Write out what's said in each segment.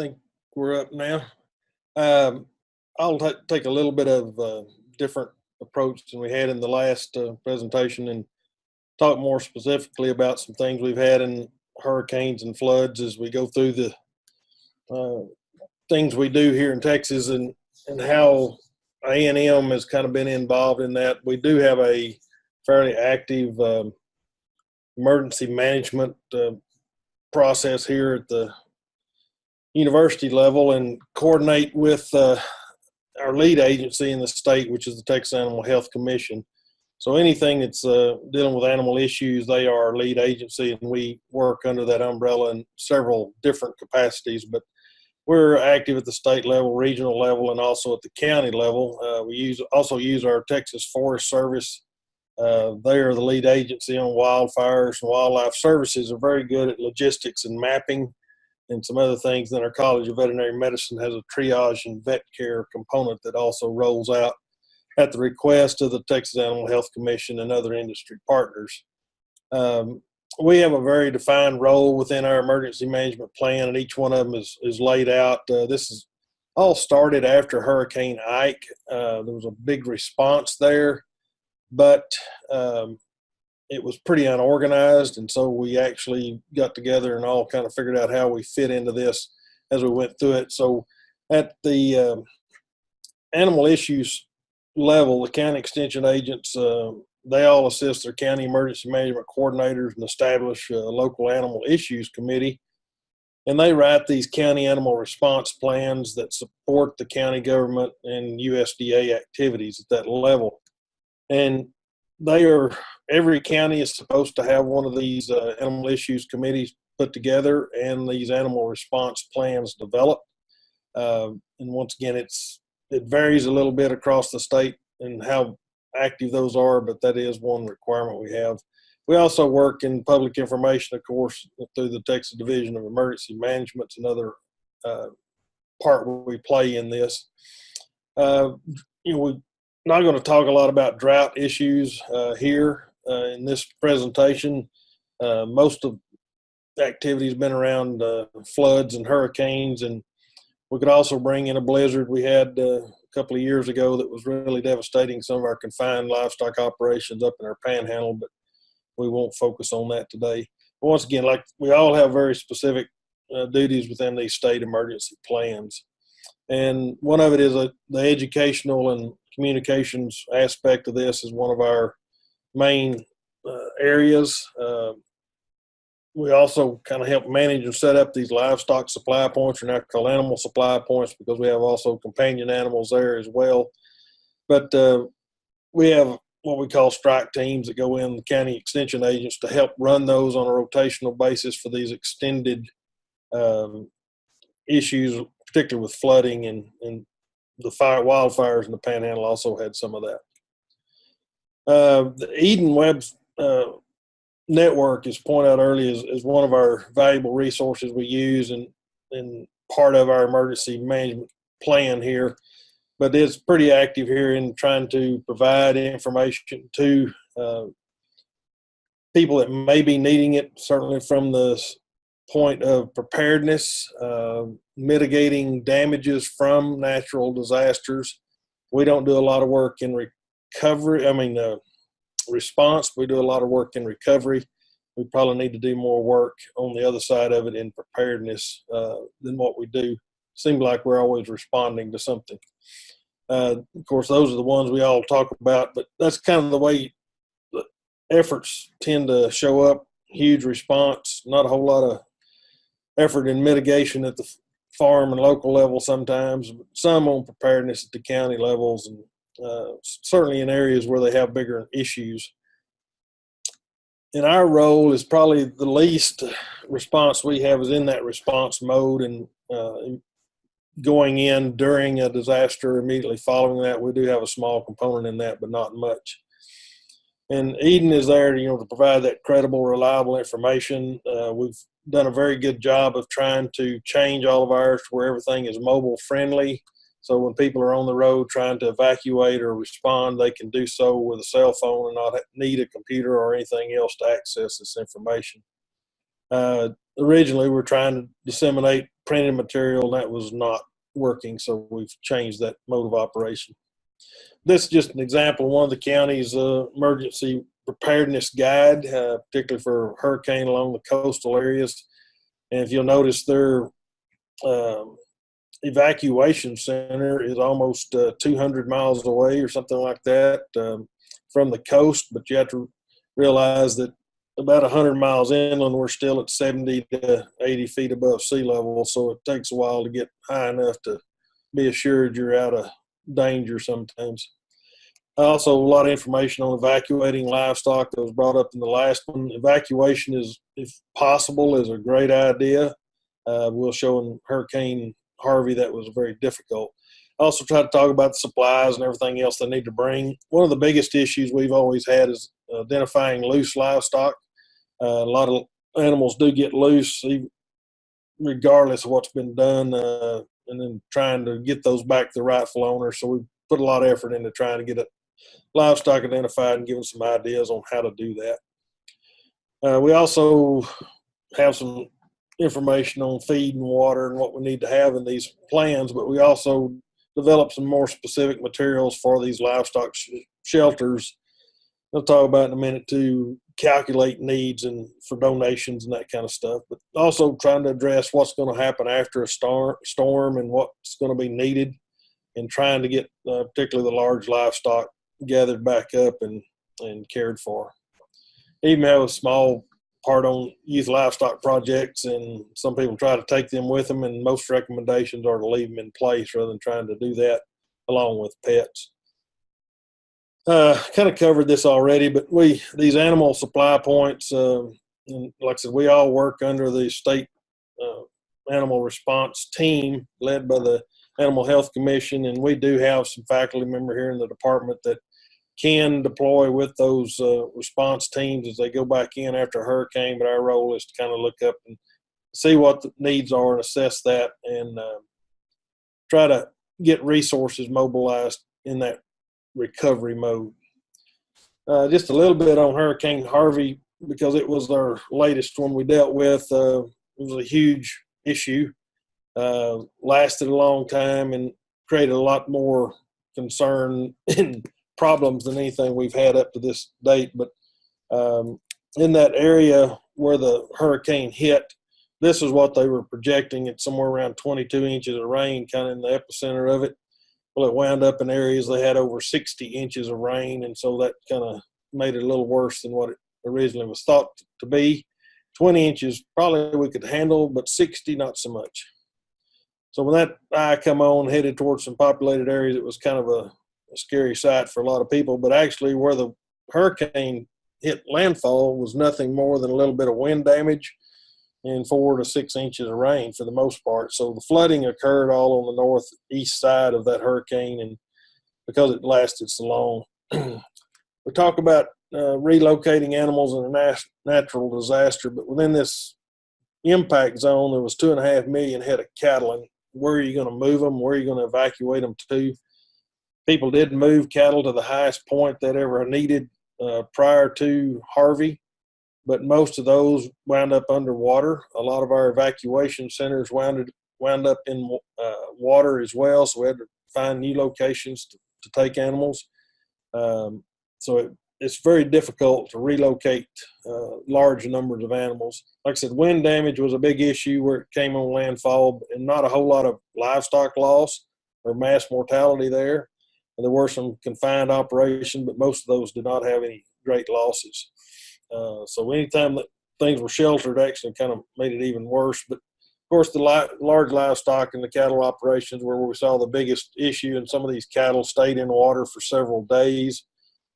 think we're up now. Um, I'll take a little bit of uh, different approach than we had in the last uh, presentation and talk more specifically about some things we've had in hurricanes and floods as we go through the uh, things we do here in Texas and and how A and M has kind of been involved in that. We do have a fairly active um, emergency management uh, process here at the university level and coordinate with uh, our lead agency in the state, which is the Texas Animal Health Commission. So anything that's uh, dealing with animal issues, they are our lead agency, and we work under that umbrella in several different capacities. But we're active at the state level, regional level, and also at the county level. Uh, we use also use our Texas Forest Service. Uh, they are the lead agency on wildfires and wildlife services. Are very good at logistics and mapping and some other things. Then our College of Veterinary Medicine has a triage and vet care component that also rolls out at the request of the Texas Animal Health Commission and other industry partners. Um, we have a very defined role within our emergency management plan, and each one of them is, is laid out. Uh, this is all started after Hurricane Ike. Uh, there was a big response there, but um, it was pretty unorganized, and so we actually got together and all kind of figured out how we fit into this as we went through it. So, at the um, animal issues level, the county extension agents uh, they all assist their county emergency management coordinators and establish a local animal issues committee. And they write these county animal response plans that support the county government and USDA activities at that level. And they are every county is supposed to have one of these uh, animal issues committees put together and these animal response plans developed. Uh, and once again, it's it varies a little bit across the state and how active those are, but that is one requirement we have. We also work in public information, of course, through the Texas Division of Emergency Management, It's another uh, part where we play in this. Uh, you know, we're not going to talk a lot about drought issues uh, here uh, in this presentation. Uh, most of the activity has been around uh, floods and hurricanes, and we could also bring in a blizzard we had uh, a couple of years ago that was really devastating some of our confined livestock operations up in our panhandle, but we won't focus on that today. But once again, like we all have very specific uh, duties within these state emergency plans. And one of it is a, the educational and communications aspect of this is one of our main uh, areas. Uh, we also kind of help manage and set up these livestock supply points, or now called animal supply points, because we have also companion animals there as well. But uh, we have what we call strike teams that go in, the county extension agents, to help run those on a rotational basis for these extended um, issues, particularly with flooding and, and the fire wildfires in the panhandle also had some of that. Uh, the Eden Web uh, network, as pointed out earlier, is, is one of our valuable resources we use and, and part of our emergency management plan here. But it's pretty active here in trying to provide information to uh, people that may be needing it, certainly from the point of preparedness, uh, mitigating damages from natural disasters. We don't do a lot of work in recovery, I mean, uh, response. We do a lot of work in recovery. We probably need to do more work on the other side of it in preparedness uh, than what we do. Seems like we're always responding to something. Uh, of course, those are the ones we all talk about, but that's kind of the way the efforts tend to show up. Huge response, not a whole lot of effort in mitigation at the farm and local level sometimes, some on preparedness at the county levels, and uh, certainly in areas where they have bigger issues. And our role is probably the least response we have is in that response mode and uh, going in during a disaster immediately following that. We do have a small component in that, but not much. And Eden is there, you know, to provide that credible, reliable information. Uh, we've done a very good job of trying to change all of ours to where everything is mobile friendly. So when people are on the road trying to evacuate or respond, they can do so with a cell phone and not need a computer or anything else to access this information. Uh, originally, we are trying to disseminate printed material, and that was not working, so we've changed that mode of operation. This is just an example of one of the county's uh, emergency preparedness guide, uh, particularly for hurricane along the coastal areas. And if you'll notice, their um, evacuation center is almost uh, 200 miles away or something like that um, from the coast, but you have to realize that about 100 miles inland, we're still at 70 to 80 feet above sea level, so it takes a while to get high enough to be assured you're out of danger sometimes. Also, a lot of information on evacuating livestock that was brought up in the last one. Evacuation is, if possible, is a great idea. Uh, we'll show in Hurricane Harvey that was very difficult. Also, try to talk about the supplies and everything else they need to bring. One of the biggest issues we've always had is identifying loose livestock. Uh, a lot of animals do get loose, regardless of what's been done, uh, and then trying to get those back to the rightful owner. So we put a lot of effort into trying to get it livestock identified and giving some ideas on how to do that. Uh, we also have some information on feed and water and what we need to have in these plans, but we also develop some more specific materials for these livestock sh shelters. I'll talk about in a minute to calculate needs and for donations and that kind of stuff, but also trying to address what's going to happen after a star, storm and what's going to be needed and trying to get uh, particularly the large livestock gathered back up and, and cared for. Even have a small part on youth livestock projects, and some people try to take them with them, and most recommendations are to leave them in place rather than trying to do that along with pets. Uh, kind of covered this already, but we these animal supply points, uh, like I said, we all work under the state uh, animal response team led by the Animal Health Commission, and we do have some faculty member here in the department that can deploy with those uh, response teams as they go back in after a hurricane. But our role is to kind of look up and see what the needs are and assess that and uh, try to get resources mobilized in that recovery mode. Uh, just a little bit on Hurricane Harvey because it was our latest one we dealt with. Uh, it was a huge issue, uh, lasted a long time, and created a lot more concern and problems than anything we've had up to this date. But um, in that area where the hurricane hit, this is what they were projecting It's somewhere around 22 inches of rain, kind of in the epicenter of it. Well, it wound up in areas they had over 60 inches of rain, and so that kind of made it a little worse than what it originally was thought to be. 20 inches probably we could handle, but 60 not so much. So when that eye come on, headed towards some populated areas, it was kind of a a scary sight for a lot of people. But actually, where the hurricane hit landfall was nothing more than a little bit of wind damage and four to six inches of rain for the most part. So the flooding occurred all on the northeast side of that hurricane, and because it lasted so long, we talk about uh, relocating animals in a nat- natural disaster, but within this impact zone, there was two and a half million head of cattle, and where are you going to move them? Where are you going to evacuate them to? People did move cattle to the highest point that ever needed uh, prior to Harvey, but most of those wound up underwater. A lot of our evacuation centers wound, wound up in uh, water as well, so we had to find new locations to, to take animals. Um, so it, it's very difficult to relocate uh, large numbers of animals. Like I said, wind damage was a big issue where it came on landfall, and not a whole lot of livestock loss or mass mortality there. And there were some confined operations, but most of those did not have any great losses. Uh, so anytime that things were sheltered, actually kind of made it even worse. But of course, the li- large livestock and the cattle operations were where we saw the biggest issue, and some of these cattle stayed in water for several days.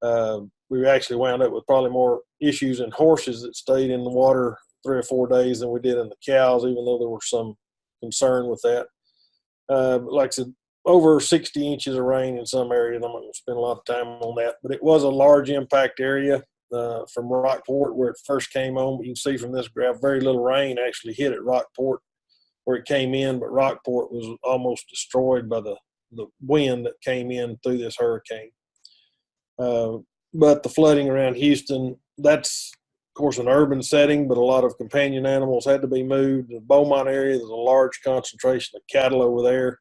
Uh, we actually wound up with probably more issues in horses that stayed in the water three or four days than we did in the cows, even though there was some concern with that. Uh, like I said, over 60 inches of rain in some areas. I'm not going to spend a lot of time on that, but it was a large impact area uh, from Rockport where it first came on. You can see from this graph, very little rain actually hit at Rockport where it came in, but Rockport was almost destroyed by the, the wind that came in through this hurricane. Uh, but the flooding around Houston, that's, of course, an urban setting, but a lot of companion animals had to be moved. The Beaumont area, there's a large concentration of cattle over there.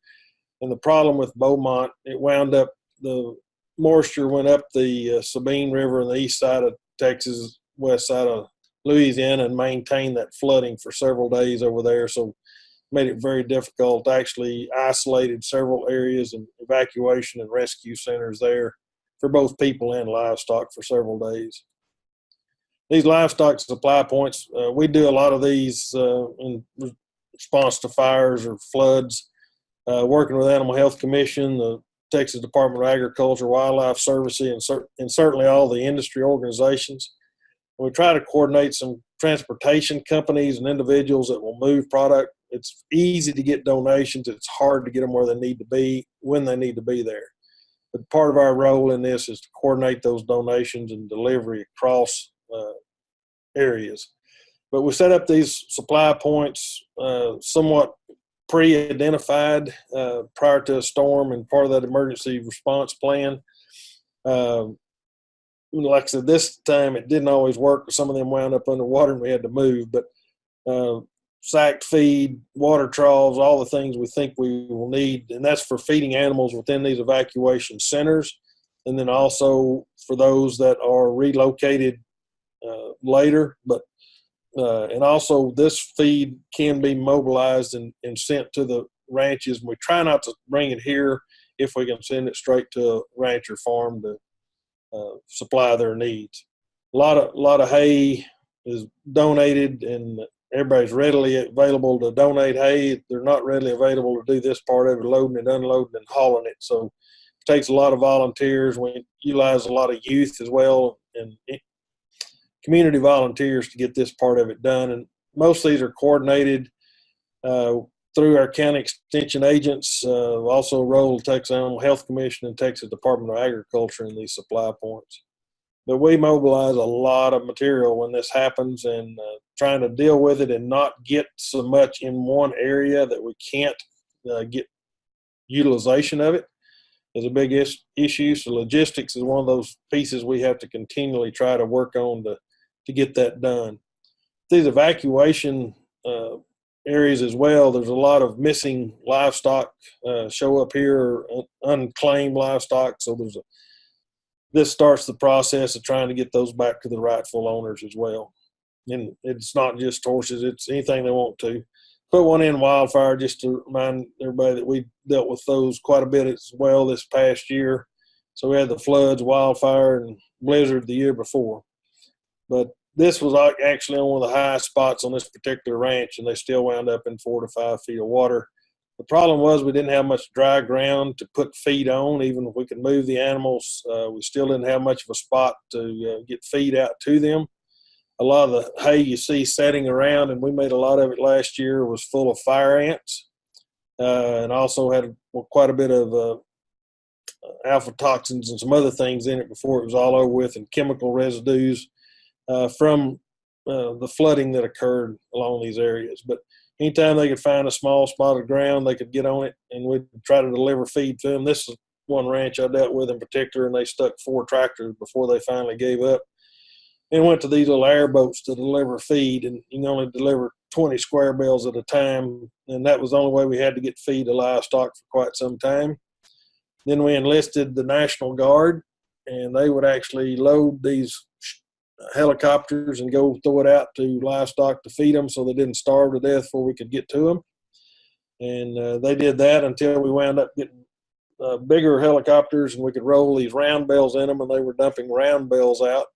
And the problem with Beaumont, it wound up, the moisture went up the uh, Sabine River on the east side of Texas, west side of Louisiana, and maintained that flooding for several days over there. So made it very difficult. Actually, isolated several areas and evacuation and rescue centers there for both people and livestock for several days. These livestock supply points, uh, we do a lot of these uh, in response to fires or floods. Uh, working with Animal Health Commission, the Texas Department of Agriculture, Wildlife Services, and, cer- and certainly all the industry organizations. We try to coordinate some transportation companies and individuals that will move product. It's easy to get donations. It's hard to get them where they need to be when they need to be there. But part of our role in this is to coordinate those donations and delivery across uh, areas. But we set up these supply points uh, somewhat pre-identified uh, prior to a storm and part of that emergency response plan. Um, like I said, this time it didn't always work. Some of them wound up underwater and we had to move. But uh, sacked feed, water troughs, all the things we think we will need, and that's for feeding animals within these evacuation centers, and then also for those that are relocated uh, later. But uh, and also this feed can be mobilized and, and sent to the ranches. We try not to bring it here if we can send it straight to a rancher farm to uh, supply their needs. A lot of a lot of hay is donated, and everybody's readily available to donate hay. They're not readily available to do this part of it, loading and unloading and hauling it. So it takes a lot of volunteers. We utilize a lot of youth as well, and community volunteers to get this part of it done. And most of these are coordinated uh, through our county extension agents. Uh, also, role Texas Animal Health Commission and Texas Department of Agriculture in these supply points. But we mobilize a lot of material when this happens and uh, trying to deal with it and not get so much in one area that we can't uh, get utilization of it is a big is- issue. So logistics is one of those pieces we have to continually try to work on to to get that done. These evacuation uh, areas as well, there's a lot of missing livestock uh, show up here, unclaimed livestock. So there's a this starts the process of trying to get those back to the rightful owners as well. And it's not just horses; it's anything they want to. Put one in wildfire just to remind everybody that we dealt with those quite a bit as well this past year. So we had the floods, wildfire, and blizzard the year before. But this was actually on one of the highest spots on this particular ranch, and they still wound up in four to five feet of water. The problem was we didn't have much dry ground to put feed on. Even if we could move the animals, uh, we still didn't have much of a spot to uh, get feed out to them. A lot of the hay you see setting around, and we made a lot of it last year, was full of fire ants, uh, and also had quite a bit of uh, toxins and some other things in it before it was all over with, and chemical residues uh, from uh, the flooding that occurred along these areas. But anytime they could find a small spot of ground, they could get on it, and we'd try to deliver feed to them. This is one ranch I dealt with in particular, and they stuck four tractors before they finally gave up. And went to these little airboats to deliver feed, and you can only deliver 20 square bales at a time, and that was the only way we had to get feed to livestock for quite some time. Then we enlisted the National Guard, and they would actually load these helicopters and go throw it out to livestock to feed them so they didn't starve to death before we could get to them. And uh, they did that until we wound up getting uh, bigger helicopters and we could roll these round bales in them and they were dumping round bales out.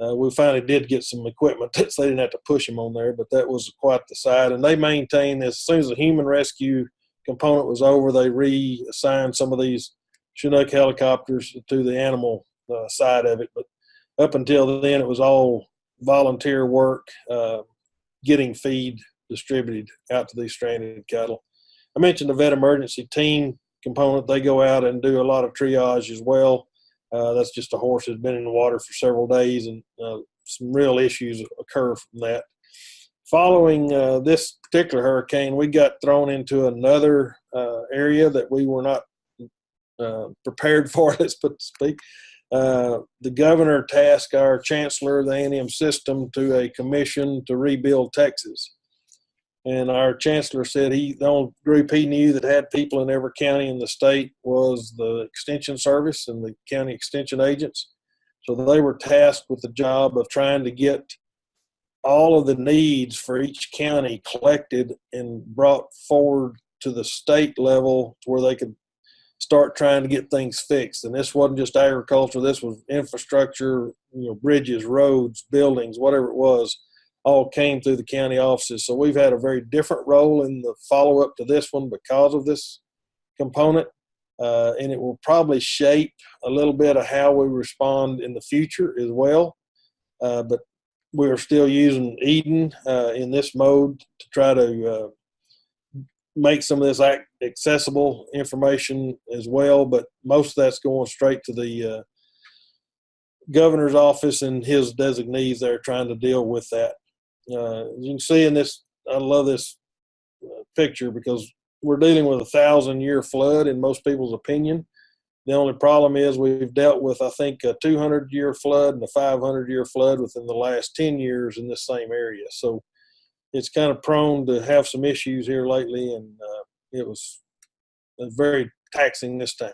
Uh, we finally did get some equipment so they didn't have to push them on there, but that was quite the side. And they maintained this as soon as the human rescue component was over, they reassigned some of these Chinook helicopters to the animal uh, side of it. But up until then, it was all volunteer work, uh, getting feed distributed out to these stranded cattle. I mentioned the vet emergency team component. They go out and do a lot of triage as well. Uh, that's just a horse that's been in the water for several days, and uh, some real issues occur from that. Following uh, this particular hurricane, we got thrown into another uh, area that we were not uh, prepared for, let's put speak. Uh, the governor tasked our chancellor of the A&M system to a commission to rebuild Texas. And our chancellor said he the only group he knew that had people in every county in the state was the extension service and the county extension agents. So they were tasked with the job of trying to get all of the needs for each county collected and brought forward to the state level where they could start trying to get things fixed. And this wasn't just agriculture, this was infrastructure, you know, bridges, roads, buildings, whatever it was, all came through the county offices. So we've had a very different role in the follow up to this one because of this component. Uh, and it will probably shape a little bit of how we respond in the future as well. Uh, but we are still using Eden uh, in this mode to try to uh, make some of this accessible information as well. But most of that's going straight to the uh, governor's office and his designees there trying to deal with that. Uh, you can see in this, I love this uh, picture because we're dealing with a thousand year flood in most people's opinion. The only problem is we've dealt with, I think, a 200 year flood and a 500 year flood within the last 10 years in this same area. So it's kind of prone to have some issues here lately, and uh, it was uh, very taxing this time.